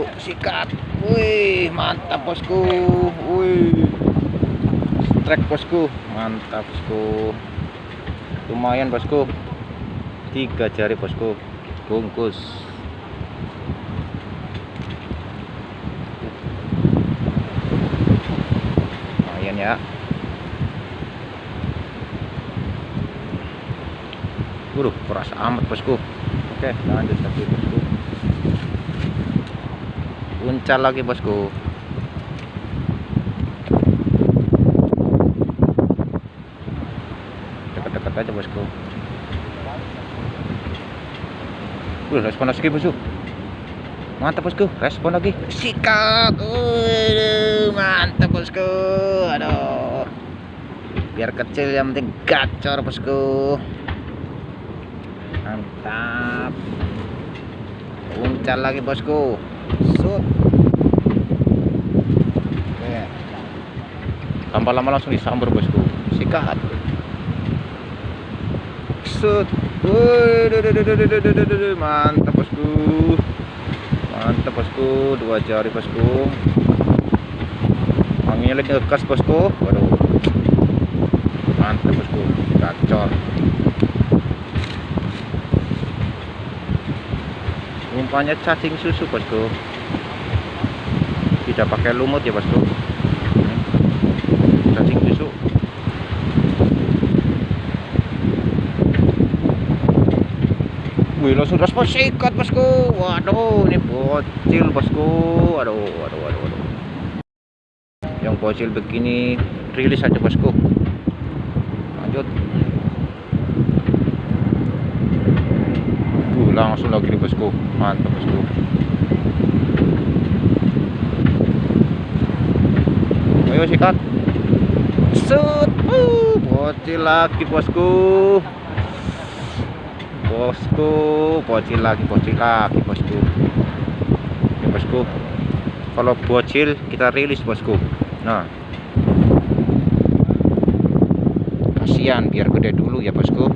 bosku sikat. Wih mantap bosku. Wih. Strike bosku. Mantap bosku. Lumayan bosku. Tiga jari bosku. Bungkus. Lumayan ya. Waduh, keras amat bosku. Oke, lanjut lagi bosku. Uncal lagi bosku. Dekat-dekat aja bosku. Wih, respon lagi bosku. Mantap bosku, respon lagi. Sikat. Waduh, mantap bosku. Aduh. Biar kecil yang penting gacor bosku mantap uncal lagi bosku sud. Tanpa lama langsung disambur bosku. Sikat sud. Mantap bosku. Mantap bosku. Dua jari bosku. Anginnya lagi ngekas bosku. Waduh. Mantap bosku. Gacor umpannya cacing susu bosku. Tidak pakai lumut ya bosku. Cacing susu. Wih langsung respon sikat bosku. Waduh ini bocil bosku. Aduh waduh waduh waduh. Yang bocil begini rilis aja bosku. Lanjut uh, langsung lagi nih bosku. Mantap bosku. Ayo sikat. Set. Uh, bocil lagi bosku. Bosku bocil lagi bocil lagi bosku. Ya bosku. Kalau bocil kita rilis bosku. Nah. Kasihan biar gede dulu ya bosku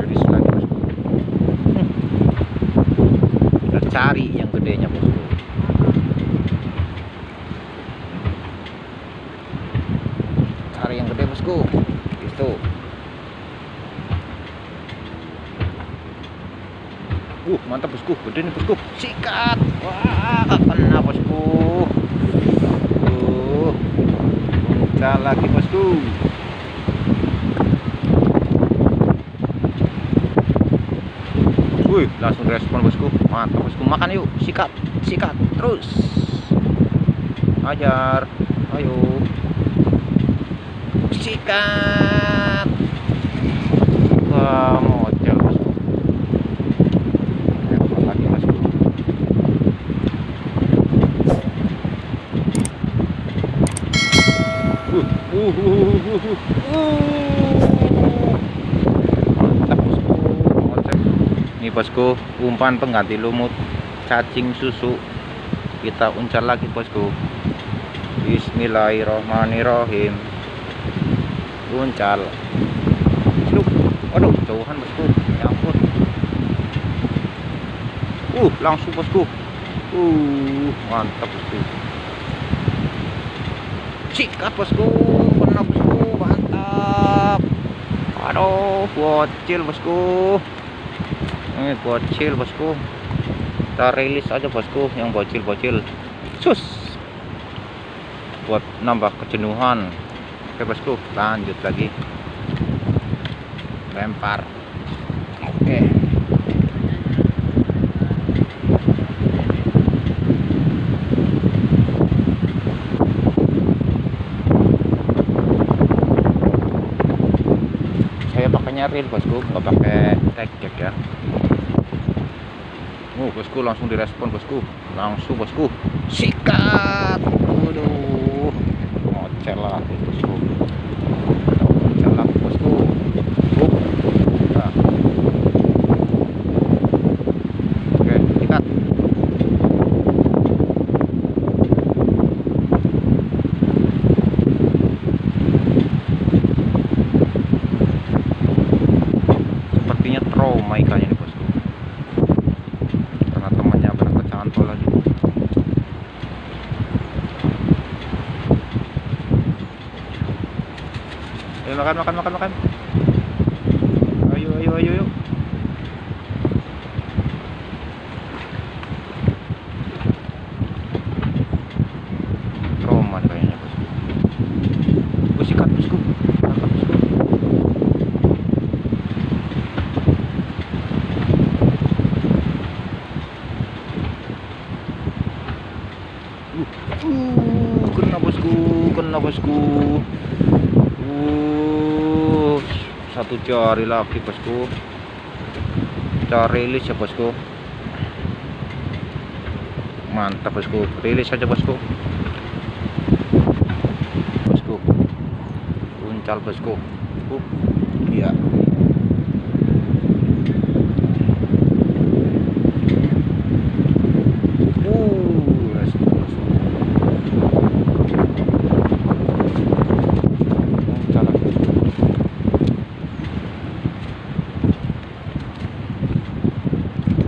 rilis lagi bosku Hmm. kita cari yang gedenya bosku cari yang gede bosku. Itu uh mantap bosku. Gede nih bosku. Sikat. Wah kena bosku. Uh lagi bosku Wih, langsung respon bosku. Mantap bosku. Makan yuk. Sikat, sikat. Terus. Ajar. Ayo. Sikat. Wah, bosku. Lagi bosku. Uh, uh, uh, uh, uh, uh. Mantap bosku. Ngocek. Ini bosku, umpan pengganti lumut cacing susu. Kita uncal lagi bosku. Bismillahirrohmanirrohim. Uncal. Slup. Waduh, jauhan bosku. Ya. Uh, langsung bosku. Uh, mantap bosku. Sikat bosku, kena bosku, mantap. Aduh, bocil bosku ini bocil bosku. Kita rilis aja bosku yang bocil-bocil. Sus. Buat nambah kejenuhan. Oke bosku lanjut lagi. Lempar. Oke. Saya pakainya reel bosku nggak pakai tag ya Oh, bosku langsung direspon bosku. Langsung bosku. Sikat. Waduh. Ngocel lah bosku. Ngocel lah bosku. Up. Nah. Oke, sikat. Sepertinya trauma ikannya nih bosku karena temannya Ayo makan makan makan makan. Ayo ayo ayo ayo. Uh, kena bosku, kena bosku. Satu jari lagi bosku. Cari rilis ya bosku. Mantap bosku, rilis saja bosku. Bosku, uncal bosku. Uh, iya. Uh, restu, restu. Uncal lagi.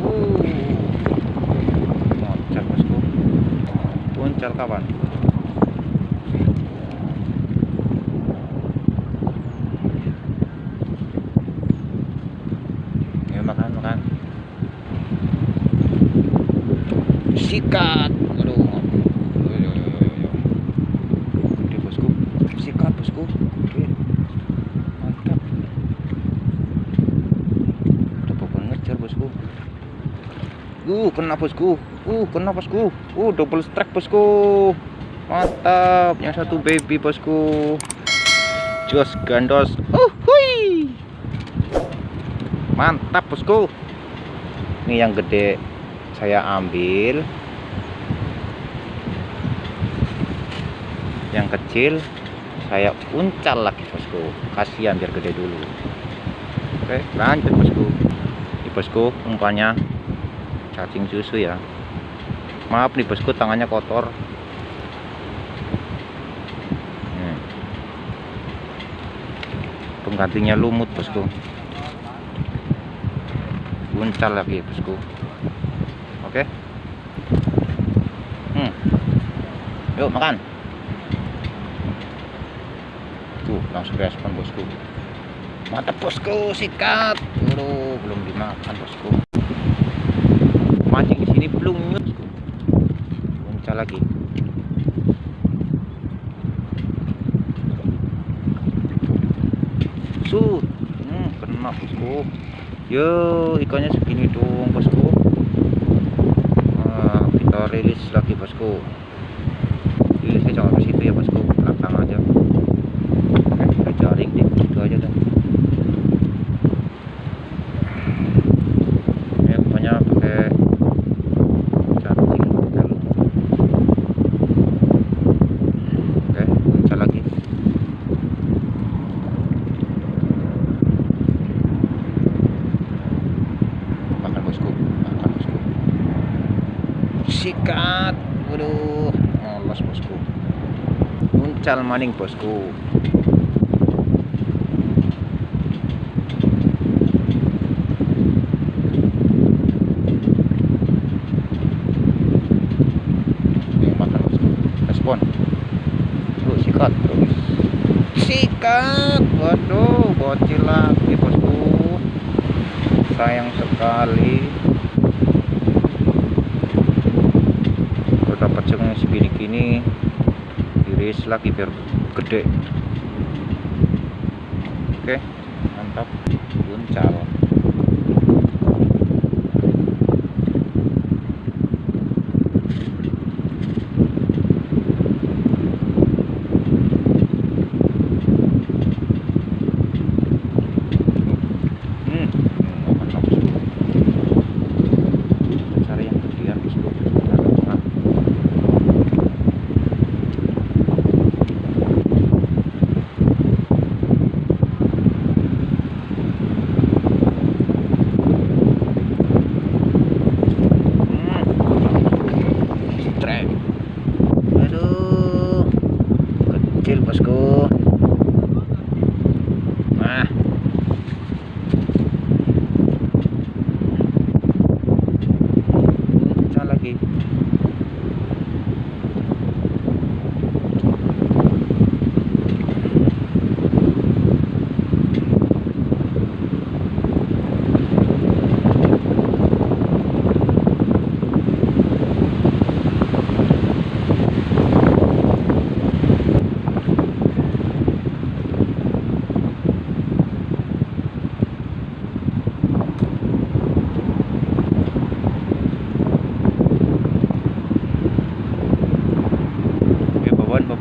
Uh, Moncal bosku. Uncal kawan. Ayo makan makan. Sikat. Aduh. Yo, yo, yo, yo, yo. Oke bosku. Sikat bosku. Oke. Mantap. Udah pokoknya ngejar bosku. Uh, kena bosku. Uh, kena bosku. Uh, double strike bosku. Mantap. Yang satu baby bosku. Jos gandos. Uh, hui. Mantap bosku. Ini yang gede saya ambil. Yang kecil saya uncal lagi bosku. Kasihan biar gede dulu. Oke, lanjut bosku. Ini bosku umpannya cacing susu ya. Maaf nih bosku tangannya kotor. Hmm. Penggantinya lumut bosku. Uncal lagi bosku. Oke. Hmm. Yuk makan. Tuh langsung respon bosku. Mantap bosku, sikat. Aduh, belum dimakan bosku. Mancing di sini belum. Uncal lagi. Sud. Hmm, kena bosku. Yo, ikannya segini dong bosku. Nah, kita rilis lagi bosku. Rilisnya jangan ke situ ya bosku, belakang aja. Oke, kita jaring deh, itu aja dah. Ya, pokoknya pakai cacing, pakai lumut. Oke, uncal lagi. Makan bosku, makan bosku. Sikat, waduh, molos bosku. Uncal maning bosku. Respon. Sikat. Sikat, waduh, bocil lagi bosku. Sayang sekali. Yang segini gini, iris lagi biar gede. Oke, mantap. Uncal. Hmm, makan bosku. Cari yang gedean bosku. Taruh tengah.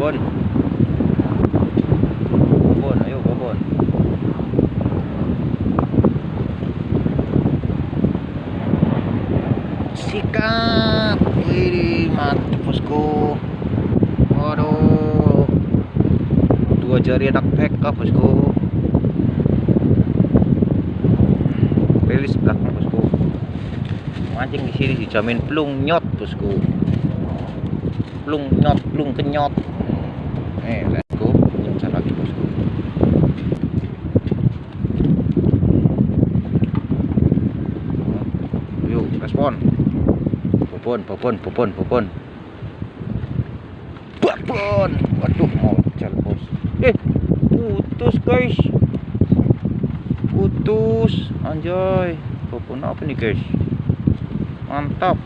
Bobon. Bobon, ayo Bobon. Sikat. Wih, mantap bosku. Waduh. Dua jari anak PK bosku. Rilis belakang bosku. Mancing di sini dijamin plung nyot bosku. Plung nyot, plung kenyot. Eh, let's go. Kencang lagi bosku. Yuk, respon. Popon, popon, popon, popon. Popon. Waduh, mau jalan bos. Eh, putus guys. Putus, anjay. Popon apa nih guys? Mantap.